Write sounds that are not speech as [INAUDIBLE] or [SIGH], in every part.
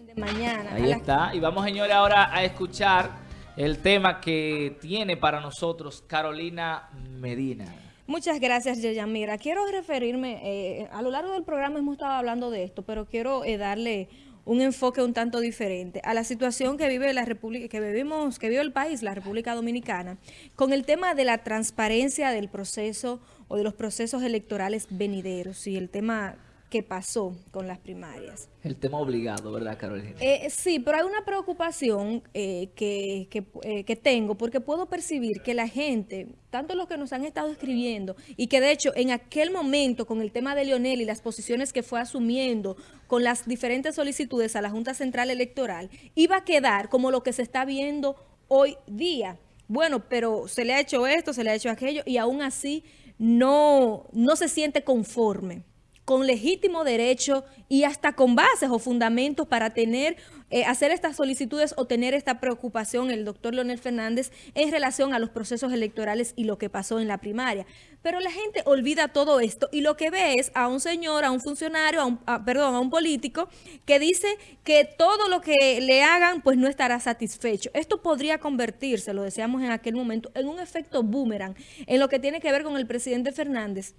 de mañana. Ahí está. Y vamos, señores, ahora a escuchar el tema que tiene para nosotros Carolina Medina. Muchas gracias, Mira, Quiero referirme, eh, a lo largo del programa hemos estado hablando de esto, pero quiero eh, darle un enfoque un tanto diferente a la situación que vive la República, que vivimos, que vive el país, la República Dominicana, con el tema de la transparencia del proceso o de los procesos electorales venideros y el tema que pasó con las primarias. El tema obligado, ¿verdad, Carolina? Eh, sí, pero hay una preocupación eh, que, eh, que, tengo porque puedo percibir que la gente, tanto los que nos han estado escribiendo y que de hecho en aquel momento con el tema de Lionel y las posiciones que fue asumiendo con las diferentes solicitudes a la Junta Central Electoral, iba a quedar como lo que se está viendo hoy día. Bueno, pero se le ha hecho esto, se le ha hecho aquello y aún así no, no se siente conforme con legítimo derecho y hasta con bases o fundamentos para tener, eh, hacer estas solicitudes o tener esta preocupación el doctor Leonel Fernández en relación a los procesos electorales y lo que pasó en la primaria. Pero la gente olvida todo esto y lo que ve es a un señor, a un funcionario, a un, perdón, a un político que dice que todo lo que le hagan pues no estará satisfecho. Esto podría convertirse, lo decíamos en aquel momento, en un efecto boomerang en lo que tiene que ver con el presidente Fernández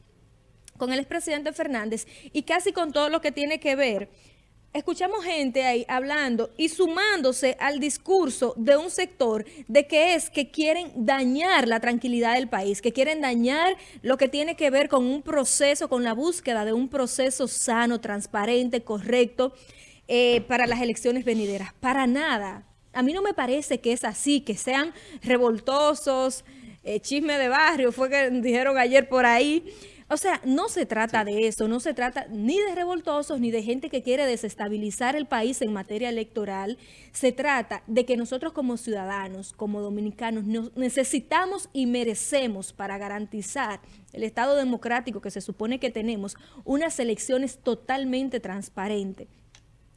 con el expresidente Fernández y casi con todo lo que tiene que ver escuchamos gente ahí hablando y sumándose al discurso de un sector de que es que quieren dañar la tranquilidad del país, que quieren dañar lo que tiene que ver con un proceso, con la búsqueda de un proceso sano, transparente, correcto eh, para las elecciones venideras. Para nada. A mí no me parece que es así, que sean revoltosos, eh, chisme de barrio, fue que dijeron ayer por ahí, o sea, no se trata de eso, no se trata ni de revoltosos ni de gente que quiere desestabilizar el país en materia electoral. Se trata de que nosotros como ciudadanos, como dominicanos, necesitamos y merecemos para garantizar el Estado democrático que se supone que tenemos, unas elecciones totalmente transparentes.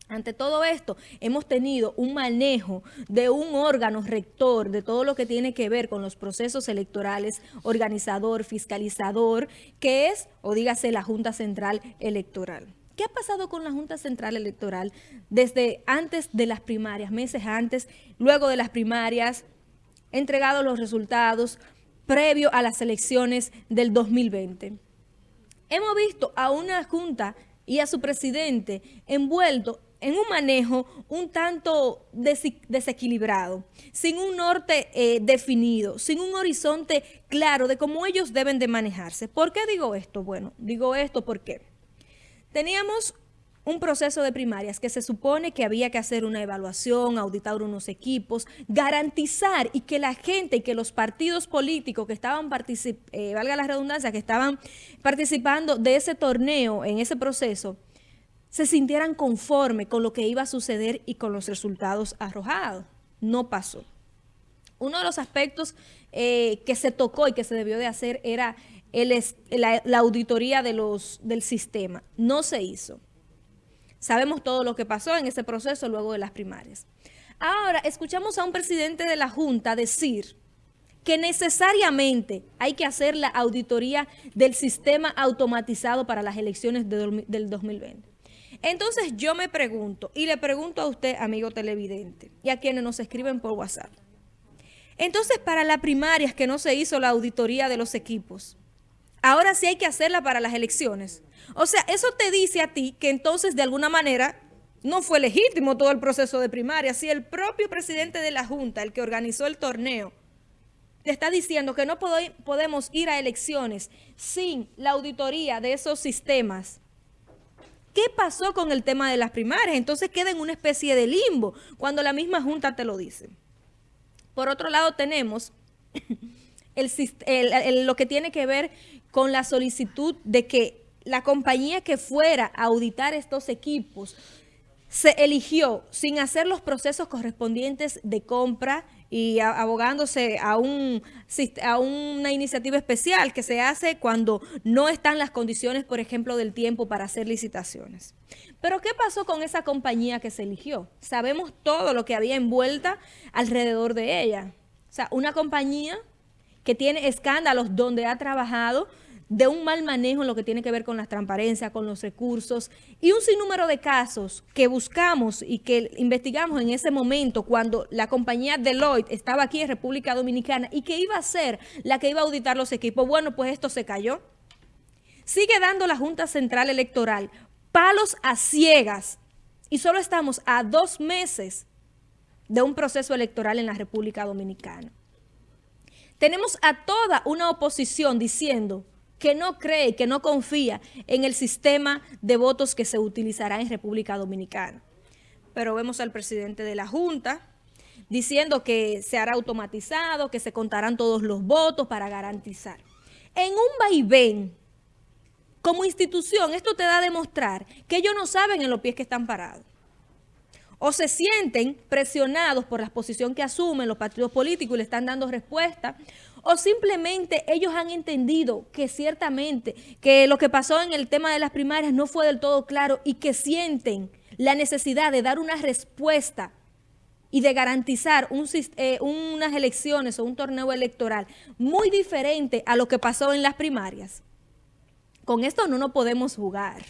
Ante todo esto, hemos tenido un manejo de un órgano rector de todo lo que tiene que ver con los procesos electorales, organizador, fiscalizador, que es, o dígase, la Junta Central Electoral. ¿Qué ha pasado con la Junta Central Electoral desde antes de las primarias, meses antes, luego de las primarias, entregado los resultados previo a las elecciones del 2020? Hemos visto a una Junta y a su presidente envuelto en un manejo un tanto desequilibrado, sin un norte eh, definido, sin un horizonte claro de cómo ellos deben de manejarse. ¿Por qué digo esto? Bueno, digo esto porque teníamos un proceso de primarias que se supone que había que hacer una evaluación, auditar unos equipos, garantizar y que la gente y que los partidos políticos que estaban, eh, valga la redundancia, que estaban participando de ese torneo en ese proceso, se sintieran conforme con lo que iba a suceder y con los resultados arrojados. No pasó. Uno de los aspectos eh, que se tocó y que se debió de hacer era la, auditoría del sistema. No se hizo. Sabemos todo lo que pasó en ese proceso luego de las primarias. Ahora, escuchamos a un presidente de la Junta decir que necesariamente hay que hacer la auditoría del sistema automatizado para las elecciones del 2020. Entonces yo me pregunto, y le pregunto a usted, amigo televidente, y a quienes nos escriben por WhatsApp. Entonces, para las primarias que no se hizo la auditoría de los equipos, ahora sí hay que hacerla para las elecciones. O sea, eso te dice a ti que entonces, de alguna manera, no fue legítimo todo el proceso de primaria. Si el propio presidente de la Junta, el que organizó el torneo, te está diciendo que no podemos ir a elecciones sin la auditoría de esos sistemas, ¿Qué pasó con el tema de las primarias? Entonces queda en una especie de limbo cuando la misma Junta te lo dice. Por otro lado tenemos [COUGHS] lo que tiene que ver con la solicitud de que la compañía que fuera a auditar estos equipos se eligió sin hacer los procesos correspondientes de compra y abogándose a, un, a una iniciativa especial que se hace cuando no están las condiciones, por ejemplo, del tiempo para hacer licitaciones. Pero ¿qué pasó con esa compañía que se eligió? Sabemos todo lo que había envuelta alrededor de ella. O sea, una compañía que tiene escándalos donde ha trabajado de un mal manejo en lo que tiene que ver con la transparencia, con los recursos y un sinnúmero de casos que buscamos y que investigamos en ese momento cuando la compañía Deloitte estaba aquí en República Dominicana y que iba a ser la que iba a auditar los equipos. Bueno, pues esto se cayó. Sigue dando la Junta Central Electoral palos a ciegas y solo estamos a dos meses de un proceso electoral en la República Dominicana. Tenemos a toda una oposición diciendo que no cree, que no confía en el sistema de votos que se utilizará en República Dominicana. Pero vemos al presidente de la Junta diciendo que se hará automatizado, que se contarán todos los votos para garantizar. En un vaivén, como institución, esto te da a demostrar que ellos no saben en los pies que están parados o se sienten presionados por la posición que asumen los partidos políticos y le están dando respuesta, o simplemente ellos han entendido que ciertamente que lo que pasó en el tema de las primarias no fue del todo claro y que sienten la necesidad de dar una respuesta y de garantizar eh, unas elecciones o un torneo electoral muy diferente a lo que pasó en las primarias. Con esto no nos podemos jugar.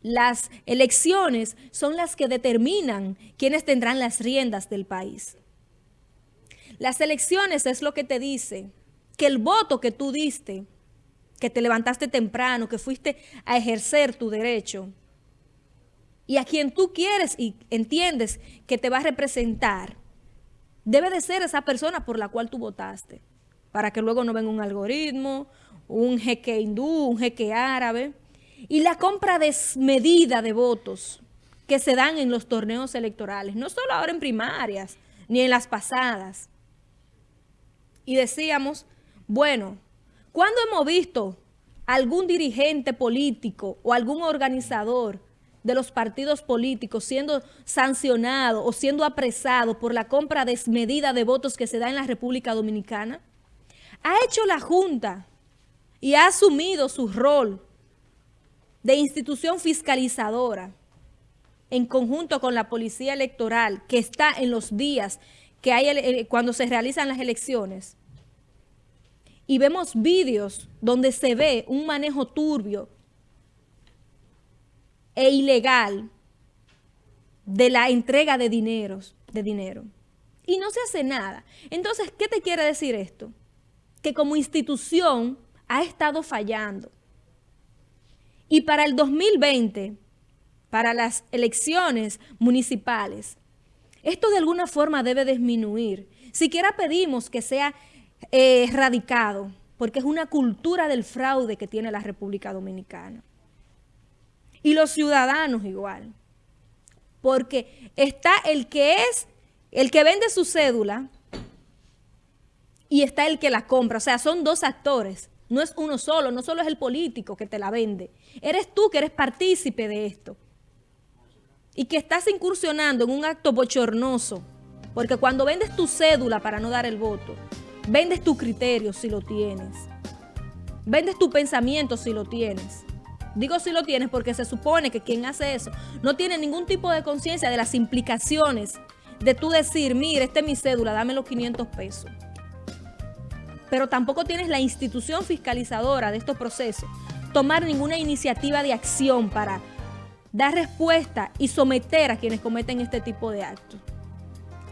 Las elecciones son las que determinan quiénes tendrán las riendas del país. Las elecciones es lo que te dice que el voto que tú diste, que te levantaste temprano, que fuiste a ejercer tu derecho, y a quien tú quieres y entiendes que te va a representar, debe de ser esa persona por la cual tú votaste, para que luego no venga un algoritmo, un jeque hindú, un jeque árabe, y la compra desmedida de votos que se dan en los torneos electorales, no solo ahora en primarias, ni en las pasadas. Y decíamos, bueno, ¿cuándo hemos visto algún dirigente político o algún organizador de los partidos políticos siendo sancionado o siendo apresado por la compra desmedida de votos que se da en la República Dominicana? Ha hecho la Junta y ha asumido su rol de institución fiscalizadora en conjunto con la policía electoral que está en los días que hay eh, cuando se realizan las elecciones y vemos vídeos donde se ve un manejo turbio e ilegal de la entrega de dineros, de dinero. Y no se hace nada. Entonces, ¿qué te quiere decir esto? Que como institución ha estado fallando. Y para el 2020, para las elecciones municipales, esto de alguna forma debe disminuir. Siquiera pedimos que sea eh, erradicado, porque es una cultura del fraude que tiene la República Dominicana. Y los ciudadanos igual. Porque está el que es, el que vende su cédula y está el que la compra. O sea, son dos actores. No es uno solo, no solo es el político que te la vende. Eres tú que eres partícipe de esto. Y que estás incursionando en un acto bochornoso. Porque cuando vendes tu cédula para no dar el voto, vendes tu criterio si lo tienes. Vendes tu pensamiento si lo tienes. Digo si lo tienes porque se supone que quien hace eso no tiene ningún tipo de conciencia de las implicaciones de tú decir, mire, esta es mi cédula, dame los 500 pesos pero tampoco tienes la institución fiscalizadora de estos procesos, tomar ninguna iniciativa de acción para dar respuesta y someter a quienes cometen este tipo de actos.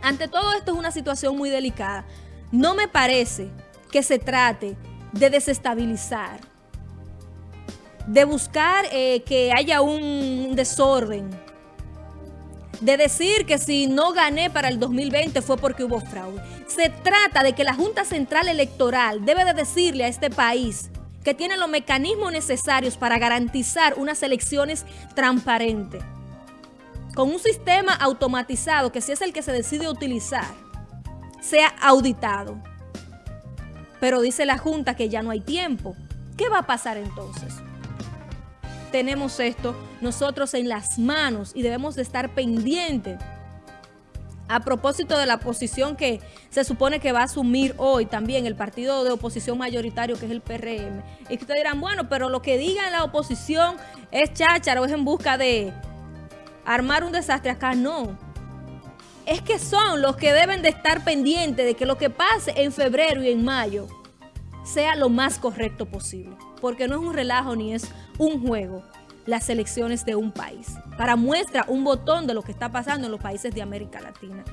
Ante todo esto es una situación muy delicada. No me parece que se trate de desestabilizar, de buscar eh, que haya un desorden, de decir que si no gané para el 2020 fue porque hubo fraude. Se trata de que la Junta Central Electoral debe de decirle a este país que tiene los mecanismos necesarios para garantizar unas elecciones transparentes. Con un sistema automatizado que si es el que se decide utilizar, sea auditado. Pero dice la Junta que ya no hay tiempo. ¿Qué va a pasar entonces? tenemos esto nosotros en las manos y debemos de estar pendientes. A propósito de la posición que se supone que va a asumir hoy también el partido de oposición mayoritario que es el PRM. Y que ustedes dirán, bueno, pero lo que diga la oposición es cháchara o es en busca de armar un desastre. Acá no. Es que son los que deben de estar pendientes de que lo que pase en febrero y en mayo sea lo más correcto posible, porque no es un relajo ni es un juego las elecciones de un país. Para muestra un botón de lo que está pasando en los países de América Latina.